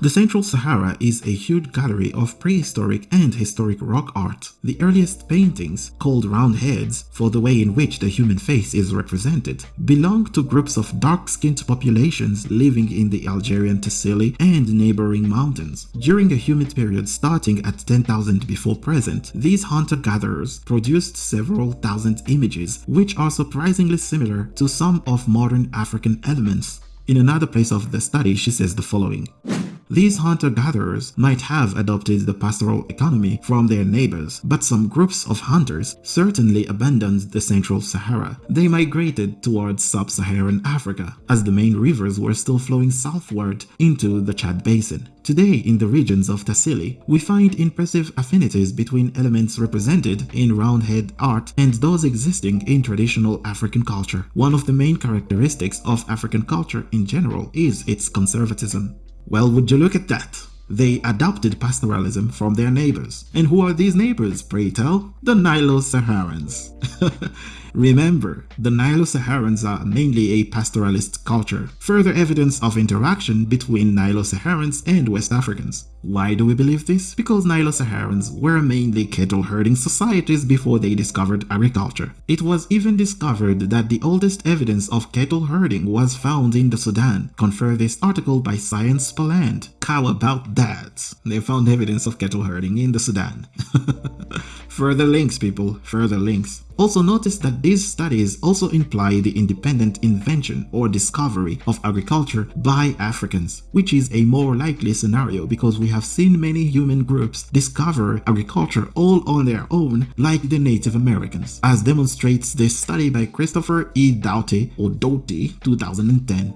The Central Sahara is a huge gallery of prehistoric and historic rock art. The earliest paintings, called round heads for the way in which the human face is represented, belong to groups of dark-skinned populations living in the Algerian Tassili and neighboring mountains. During a humid period starting at 10,000 before present, these hunter-gatherers produced several thousand images which are surprisingly similar to some of modern African elements. In another place of the study, she says the following. These hunter-gatherers might have adopted the pastoral economy from their neighbors, but some groups of hunters certainly abandoned the Central Sahara. They migrated towards sub-Saharan Africa, as the main rivers were still flowing southward into the Chad Basin. Today, in the regions of Tassili, we find impressive affinities between elements represented in roundhead art and those existing in traditional African culture. One of the main characteristics of African culture in general is its conservatism. Well, would you look at that? They adopted pastoralism from their neighbors. And who are these neighbors, pray tell? The Nilo-Saharans. Remember, the Nilo-Saharans are mainly a pastoralist culture, further evidence of interaction between Nilo-Saharans and West Africans. Why do we believe this? Because Nilo-Saharans were mainly cattle-herding societies before they discovered agriculture. It was even discovered that the oldest evidence of cattle herding was found in the Sudan. Confer this article by Science Paland. How about that? They found evidence of cattle herding in the Sudan. further links, people, further links. Also notice that these studies also imply the independent invention or discovery of agriculture by Africans, which is a more likely scenario because we have seen many human groups discover agriculture all on their own like the Native Americans, as demonstrates this study by Christopher E. Doughty or Doughty 2010.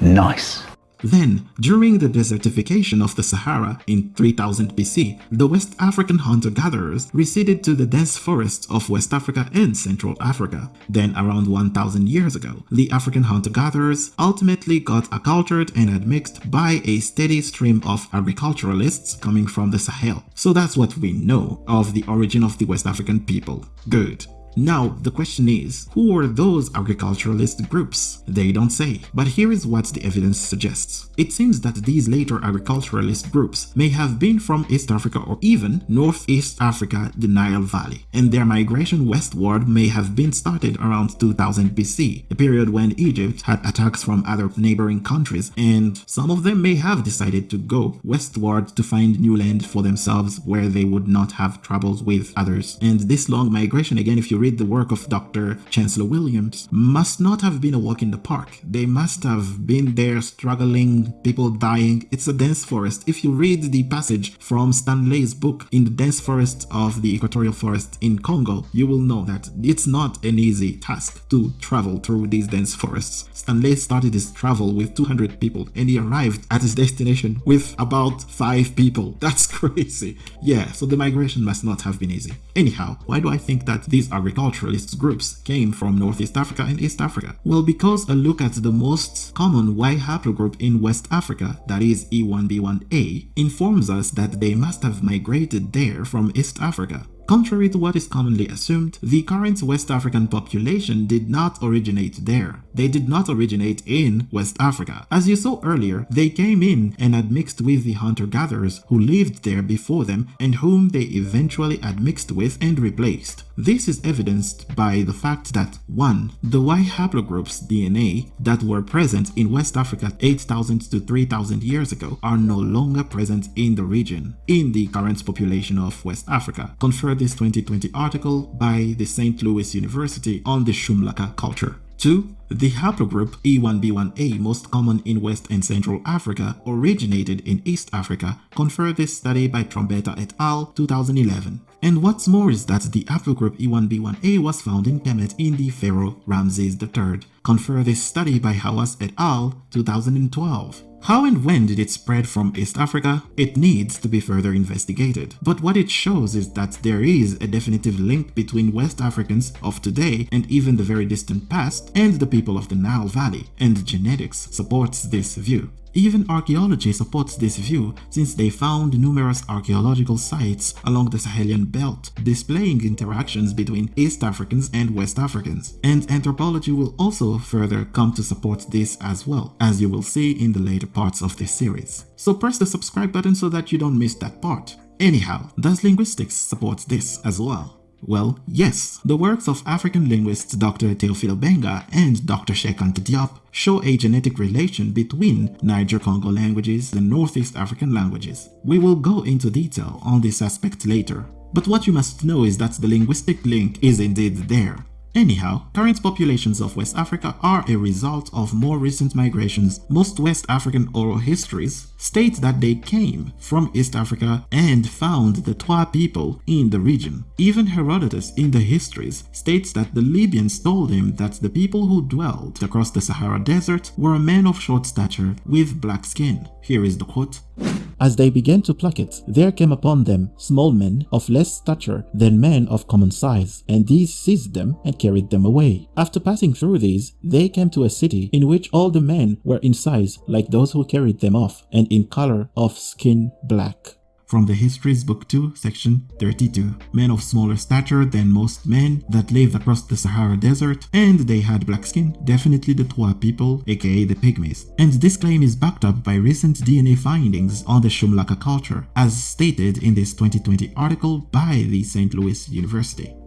Nice. Then, during the desertification of the Sahara in 3000 BC, the West African hunter-gatherers receded to the dense forests of West Africa and Central Africa. Then, around 1000 years ago, the African hunter-gatherers ultimately got acculturated and admixed by a steady stream of agriculturalists coming from the Sahel. So that's what we know of the origin of the West African people. Good. Now, the question is, who were those agriculturalist groups? They don't say, but here is what the evidence suggests. It seems that these later agriculturalist groups may have been from East Africa or even Northeast Africa, the Nile Valley, and their migration westward may have been started around 2000 BC, a period when Egypt had attacks from other neighboring countries, and some of them may have decided to go westward to find new land for themselves where they would not have troubles with others. And this long migration, again, if you read the work of Dr. Chancellor Williams, must not have been a walk in the park. They must have been there struggling, people dying. It's a dense forest. If you read the passage from Stanley's book in the dense forest of the equatorial forest in Congo, you will know that it's not an easy task to travel through these dense forests. Stanley started his travel with 200 people and he arrived at his destination with about 5 people. That's crazy. Yeah, so the migration must not have been easy. Anyhow, why do I think that these are agriculturalist groups came from Northeast Africa and East Africa? Well, because a look at the most common Y haplogroup in West Africa, that is E1B1A, informs us that they must have migrated there from East Africa. Contrary to what is commonly assumed, the current West African population did not originate there. They did not originate in West Africa. As you saw earlier, they came in and admixed with the hunter-gatherers who lived there before them and whom they eventually admixed with and replaced. This is evidenced by the fact that 1. The Y haplogroups DNA that were present in West Africa 8000 to 3000 years ago are no longer present in the region, in the current population of West Africa, conferred this 2020 article by the St. Louis University on the Shum Laka culture. 2. The haplogroup E1B1A most common in West and Central Africa originated in East Africa, conferred this study by Trombetta et al. 2011. And what's more is that the haplogroup E1B1A was found in Kemet in the Pharaoh Ramses III, conferred this study by Hawass et al. 2012. How and when did it spread from East Africa? It needs to be further investigated. But what it shows is that there is a definitive link between West Africans of today and even the very distant past and the people of the Nile Valley, and genetics supports this view. Even archaeology supports this view since they found numerous archaeological sites along the Sahelian belt displaying interactions between East Africans and West Africans. And anthropology will also further come to support this as well, as you will see in the later parts of this series. So press the subscribe button so that you don't miss that part. Anyhow, does linguistics support this as well? Well, yes, the works of African linguists Dr. Theophile Obenga and Dr. Cheikh Anta Diop show a genetic relation between Niger-Congo languages and Northeast African languages. We will go into detail on this aspect later, but what you must know is that the linguistic link is indeed there. Anyhow, current populations of West Africa are a result of more recent migrations. Most West African oral histories state that they came from East Africa and found the Twa people in the region. Even Herodotus in the histories states that the Libyans told him that the people who dwelt across the Sahara Desert were men of short stature with black skin. Here is the quote. As they began to pluck it, there came upon them small men of less stature than men of common size, and these seized them and carried them away. After passing through these, they came to a city in which all the men were in size like those who carried them off, and in color of skin black from the Histories Book 2, Section 32. Men of smaller stature than most men that lived across the Sahara Desert, and they had black skin, definitely the Twa people, aka the Pygmies. And this claim is backed up by recent DNA findings on the Shum Laka culture, as stated in this 2020 article by the St. Louis University.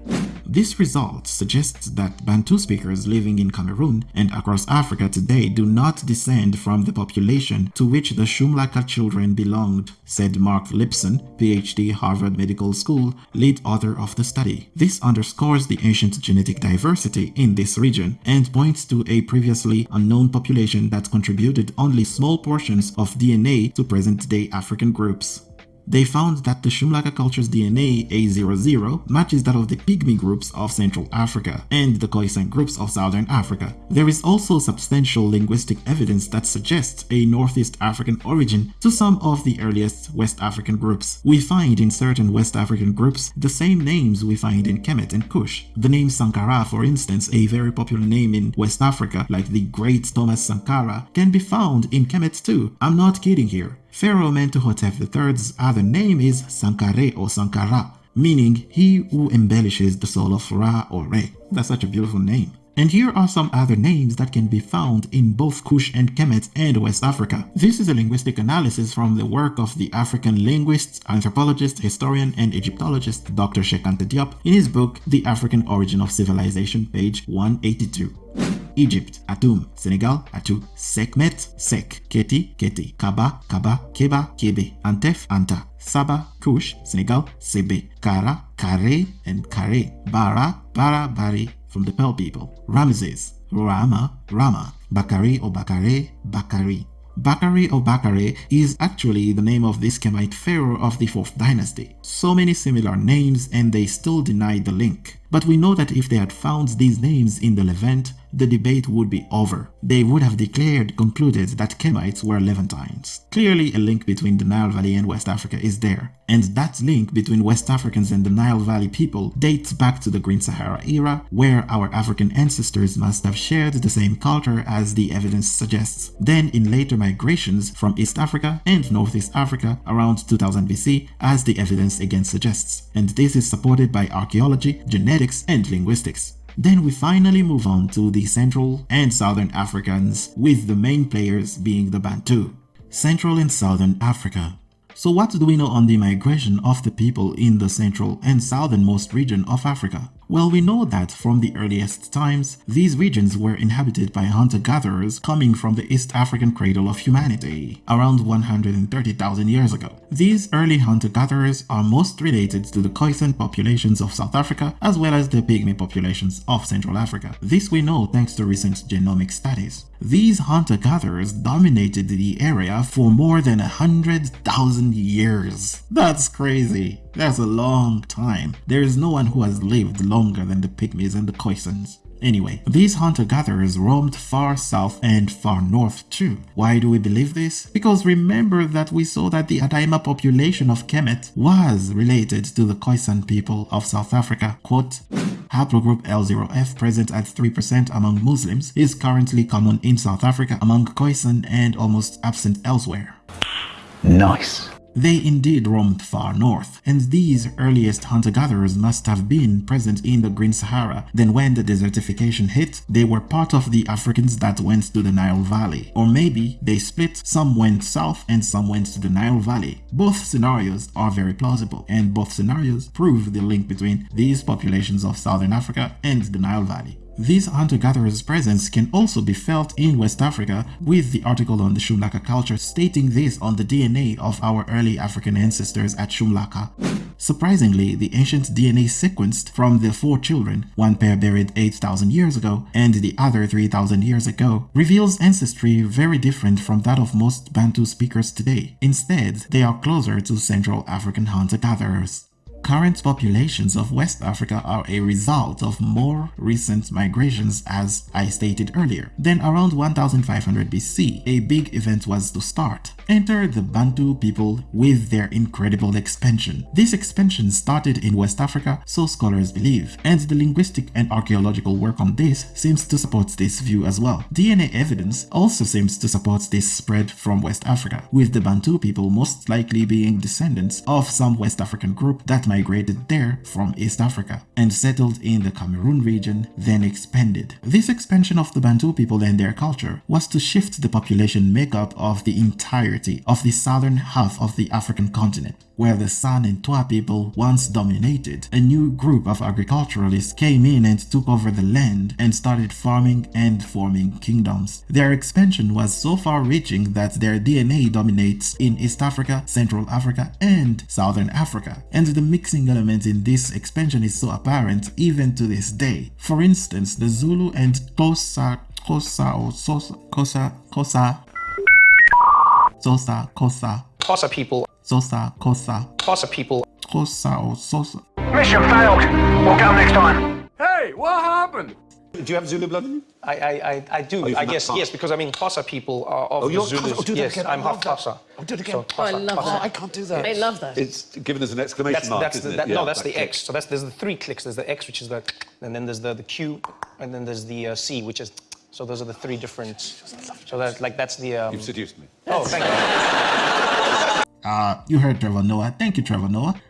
This result suggests that Bantu speakers living in Cameroon and across Africa today do not descend from the population to which the Shum Laka children belonged, said Mark Lipson, PhD, Harvard Medical School, lead author of the study. This underscores the ancient genetic diversity in this region and points to a previously unknown population that contributed only small portions of DNA to present-day African groups. They found that the Shum Laka culture's DNA A00 matches that of the Pygmy groups of Central Africa and the Khoisan groups of Southern Africa. There is also substantial linguistic evidence that suggests a Northeast African origin to some of the earliest West African groups. We find in certain West African groups the same names we find in Kemet and Kush. The name Sankara, for instance, a very popular name in West Africa like the great Thomas Sankara, can be found in Kemet too. I'm not kidding here. Pharaoh Mentuhotep III's other name is Sankare or Sankara, meaning he who embellishes the soul of Ra or Re. That's such a beautiful name. And here are some other names that can be found in both Kush and Kemet and West Africa. This is a linguistic analysis from the work of the African linguist, anthropologist, historian, and Egyptologist Dr. Cheikh Anta Diop in his book The African Origin of Civilization, page 182. Egypt, Atum, Senegal, Atu, Sekmet, Sek, Keti, Keti, Kaba, Kaba, Keba, Kebe, Antef, Anta, Saba, Kush, Senegal, Sebe, Kara, Kare, and Kare, Bara, Bara, Bari, from the Peul people, Ramses, Rama, Rama, Bakari or Bakare, Bakari, Bakari or Bakare is actually the name of this Kemite pharaoh of the 4th dynasty. So many similar names and they still deny the link. But we know that if they had found these names in the Levant, the debate would be over. They would have declared, concluded that Kemites were Levantines. Clearly a link between the Nile Valley and West Africa is there, and that link between West Africans and the Nile Valley people dates back to the Green Sahara era, where our African ancestors must have shared the same culture as the evidence suggests. Then in later migrations from East Africa and Northeast Africa around 2000 BC, as the evidence again suggests, and this is supported by archaeology, genetics, and linguistics. Then we finally move on to the Central and Southern Africans, with the main players being the Bantu. Central and Southern Africa. So what do we know on the migration of the people in the central and southernmost region of Africa? Well, we know that from the earliest times, these regions were inhabited by hunter-gatherers coming from the East African cradle of humanity, around 130,000 years ago. These early hunter-gatherers are most related to the Khoisan populations of South Africa as well as the Pygmy populations of Central Africa. This we know thanks to recent genomic studies. These hunter-gatherers dominated the area for more than a hundred thousand years. That's crazy. That's a long time. There is no one who has lived longer than the Pygmies and the Khoisans. Anyway, these hunter-gatherers roamed far south and far north too. Why do we believe this? Because remember that we saw that the Adaima population of Kemet was related to the Khoisan people of South Africa. Quote, haplogroup L0F present at 3% among Muslims is currently common in South Africa among Khoisan and almost absent elsewhere. Nice. They indeed roamed far north, and these earliest hunter-gatherers must have been present in the Green Sahara. Then when the desertification hit, they were part of the Africans that went to the Nile Valley. Or maybe they split, some went south and some went to the Nile Valley. Both scenarios are very plausible, and both scenarios prove the link between these populations of Southern Africa and the Nile Valley. This hunter-gatherer's presence can also be felt in West Africa with the article on the Shum Laka culture stating this on the DNA of our early African ancestors at Shum Laka. Surprisingly, the ancient DNA sequenced from the four children, one pair buried 8,000 years ago and the other 3,000 years ago, reveals ancestry very different from that of most Bantu speakers today. Instead, they are closer to Central African hunter-gatherers. Current populations of West Africa are a result of more recent migrations as I stated earlier. Then around 1500 BC, a big event was to start. Enter the Bantu people with their incredible expansion. This expansion started in West Africa, so scholars believe, and the linguistic and archaeological work on this seems to support this view as well. DNA evidence also seems to support this spread from West Africa, with the Bantu people most likely being descendants of some West African group that migrated there from East Africa and settled in the Cameroon region, then expanded. This expansion of the Bantu people and their culture was to shift the population makeup of the entirety of the southern half of the African continent, where the San and Twa people once dominated. A new group of agriculturalists came in and took over the land and started farming and forming kingdoms. Their expansion was so far-reaching that their DNA dominates in East Africa, Central Africa, and Southern Africa, and the mixing element in this expansion is so apparent even to this day. For instance, the Zulu and Xhosa Xhosa or Xhosa, Xhosa, Xhosa Sosa, Kosa. Xhosa people. Sosa, Kosa. Xhosa people. Kosa or Sosa. Mission failed. We'll go next time. Hey, what happened? Do you have Zulu blood in you? I, I, I, I do. Oh, I guess, that yes, because I mean, Xhosa people are of Oh, the you're Zulus. Oh, do yes, again. I'm I half love. Xhosa. Oh, do it again. So, Oh, I love Xhosa. that. I can't do that. I love that. It's given as an exclamation That's, mark, that's, isn't the, it? that, Yeah, no, that's that the click. X. So that's there's the three clicks. There's the X, which is the, and then there's the the Q, and then there's the uh, C, which is. So those are the three different. So that like that's the. Um, You've seduced me. oh, thank you. Uh, you heard Trevor Noah. Thank you, Trevor Noah.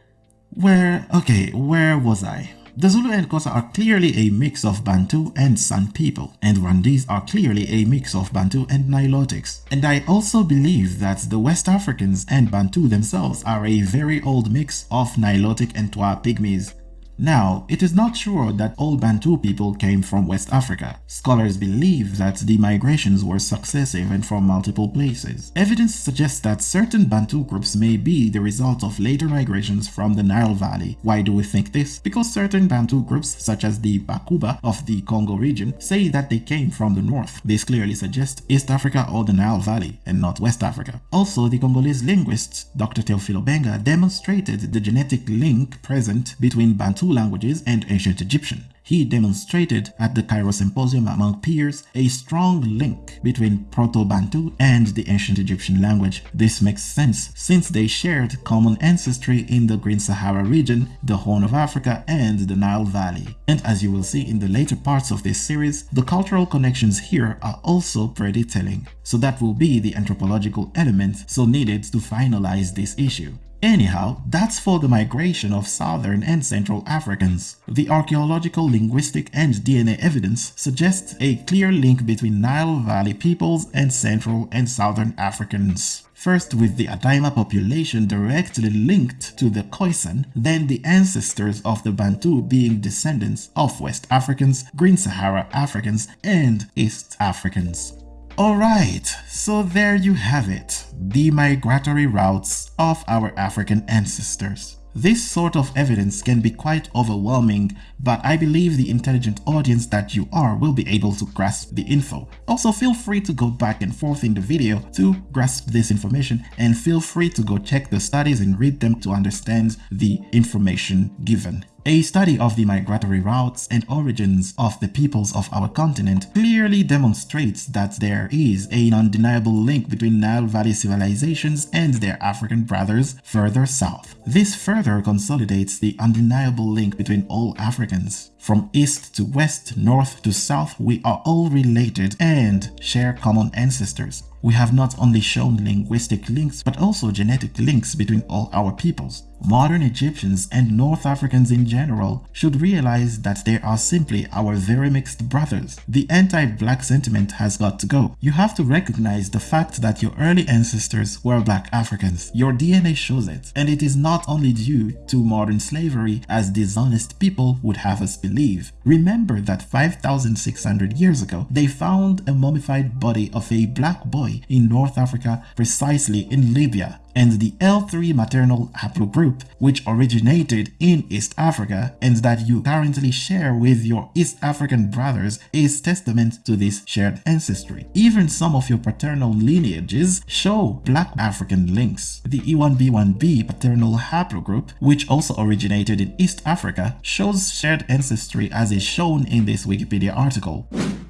Where, okay, where was I? The Zulu and Xhosa are clearly a mix of Bantu and San people, and Rwandese are clearly a mix of Bantu and Nilotics. And I also believe that the West Africans and Bantu themselves are a very old mix of Nilotic and Twa pygmies. Now, it is not sure that all Bantu people came from West Africa. Scholars believe that the migrations were successive and from multiple places. Evidence suggests that certain Bantu groups may be the result of later migrations from the Nile Valley. Why do we think this? Because certain Bantu groups, such as the Bakuba of the Congo region, say that they came from the north. This clearly suggests East Africa or the Nile Valley, and not West Africa. Also, the Congolese linguist Dr. Theophile Obenga demonstrated the genetic link present between Bantu languages and ancient Egyptian. He demonstrated at the Cairo Symposium among peers a strong link between Proto-Bantu and the ancient Egyptian language. This makes sense since they shared common ancestry in the Green Sahara region, the Horn of Africa, and the Nile Valley. And as you will see in the later parts of this series, the cultural connections here are also pretty telling. So that will be the anthropological element so needed to finalize this issue. Anyhow, that's for the migration of Southern and Central Africans. The archaeological, linguistic, and DNA evidence suggests a clear link between Nile Valley peoples and Central and Southern Africans. First with the Adaima population directly linked to the Khoisan, then the ancestors of the Bantu being descendants of West Africans, Green Sahara Africans, and East Africans. Alright, so there you have it, the migratory routes of our African ancestors. This sort of evidence can be quite overwhelming, but I believe the intelligent audience that you are will be able to grasp the info. Also feel free to go back and forth in the video to grasp this information and feel free to go check the studies and read them to understand the information given. A study of the migratory routes and origins of the peoples of our continent clearly demonstrates that there is an undeniable link between Nile Valley civilizations and their African brothers further south. This further consolidates the undeniable link between all Africans. From east to west, north to south, we are all related and share common ancestors. We have not only shown linguistic links, but also genetic links between all our peoples. Modern Egyptians and North Africans in general should realize that they are simply our very mixed brothers. The anti-black sentiment has got to go. You have to recognize the fact that your early ancestors were black Africans. Your DNA shows it, and it is not only due to modern slavery as dishonest people would have us believe. Remember that 5,600 years ago, they found a mummified body of a black boy in North Africa, precisely in Libya, and the L3 maternal haplogroup, which originated in East Africa and that you currently share with your East African brothers is testament to this shared ancestry. Even some of your paternal lineages show black African links. The E1B1B paternal haplogroup, which also originated in East Africa, shows shared ancestry as is shown in this Wikipedia article.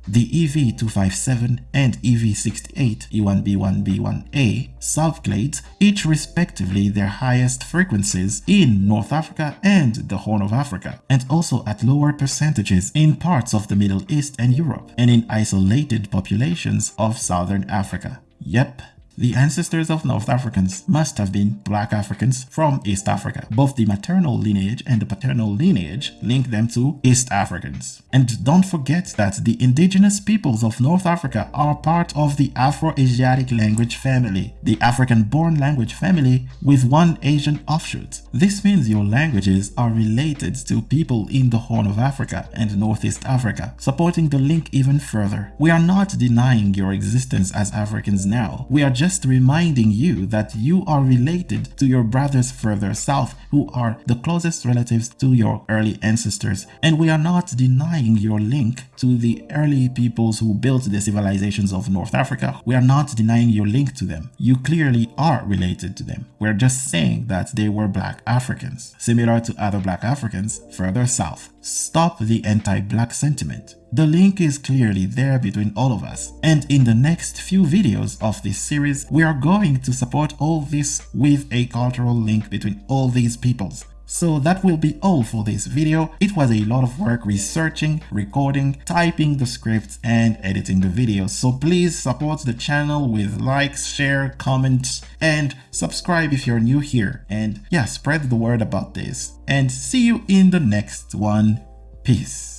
The EV257 and EV68 E1B1B1A subclades respectively their highest frequencies in North Africa and the Horn of Africa, and also at lower percentages in parts of the Middle East and Europe, and in isolated populations of Southern Africa. Yep, the ancestors of North Africans must have been black Africans from East Africa. Both the maternal lineage and the paternal lineage link them to East Africans. And don't forget that the indigenous peoples of North Africa are part of the Afro-Asiatic language family, the African-born language family with one Asian offshoot. This means your languages are related to people in the Horn of Africa and Northeast Africa, supporting the link even further. We are not denying your existence as Africans now. We are just reminding you that you are related to your brothers further south who are the closest relatives to your early ancestors. And we are not denying your link to the early peoples who built the civilizations of North Africa. We are not denying your link to them. You clearly are related to them. We're just saying that they were black Africans, similar to other black Africans further south. Stop the anti-black sentiment. The link is clearly there between all of us. And in the next few videos of this series, we are going to support all this with a cultural link between all these peoples. So that will be all for this video. It was a lot of work researching, recording, typing the scripts and editing the video. So please support the channel with likes, share, comments and subscribe if you're new here. And yeah, spread the word about this. And see you in the next one. Peace.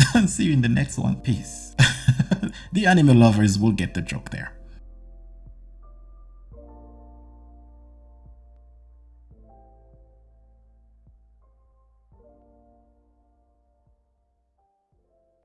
see you in the next one. Peace. the anime lovers will get the joke there.